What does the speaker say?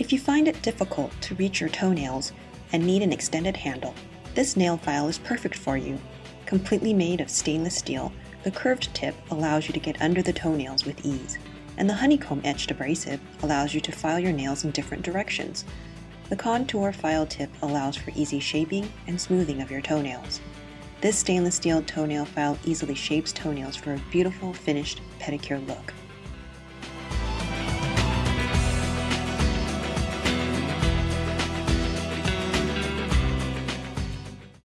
If you find it difficult to reach your toenails and need an extended handle, this nail file is perfect for you. Completely made of stainless steel, the curved tip allows you to get under the toenails with ease, and the honeycomb etched abrasive allows you to file your nails in different directions. The contour file tip allows for easy shaping and smoothing of your toenails. This stainless steel toenail file easily shapes toenails for a beautiful finished pedicure look.